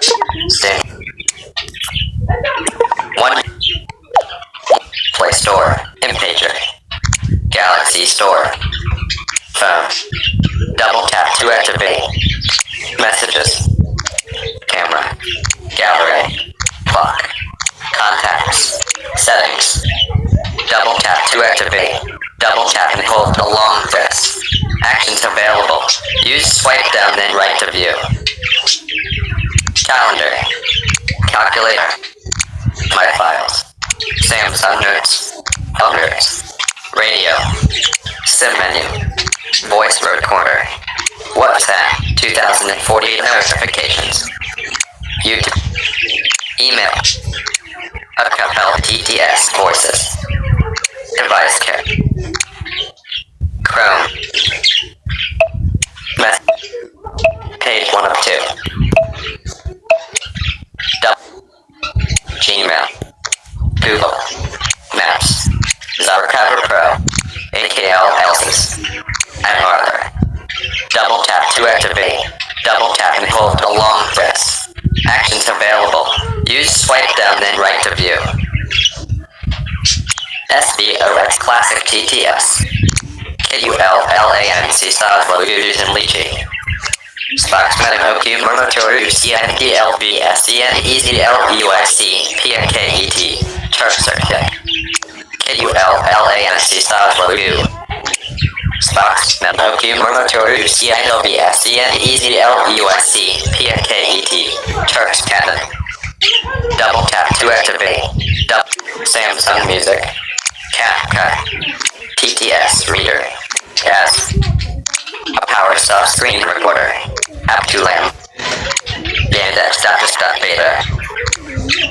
Stand. One. Play Store. InPager. Galaxy Store. Phone. Double tap to activate. Messages. Camera. Gallery. Clock. Contacts. Settings. Double tap to activate. Double tap and hold the long this. Actions available. Use swipe down then right. Calendar. Calculator. My files. Samsung Notes. Elders. Radio. Sim menu. Voice recorder. WhatsApp. 2048 notifications. YouTube. Email. Acapela TTS voices. Device care. Chrome. Mess. Page 1 of 2. Gmail. Google. Maps. ZArchiver Pro. AKL Elsys. And Arthur. Double tap to activate. Double tap and hold along this. Actions available. Use swipe down then right to view. SBOX Classic TTS. KULLANC styles Logus and Lychee. Murmatoru CNDLB SCN EZLUIC PNKET Turf Circuit. KULLANC styles Logu. Murmatoru CNLB SCN EZLUIC PNKET Turks Cannon. Double tap to activate. Double Samsung Music. CapCut. TTS Reader. S. A power soft screen recorder. Aptulam. Yandex uh, Status Beta.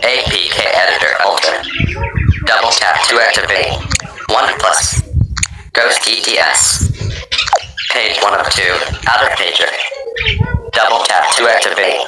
APK Editor Ultra. Double tap to activate. OnePlus. Ghost TTS. Page 1 of 2. Outer pager. Double tap to activate.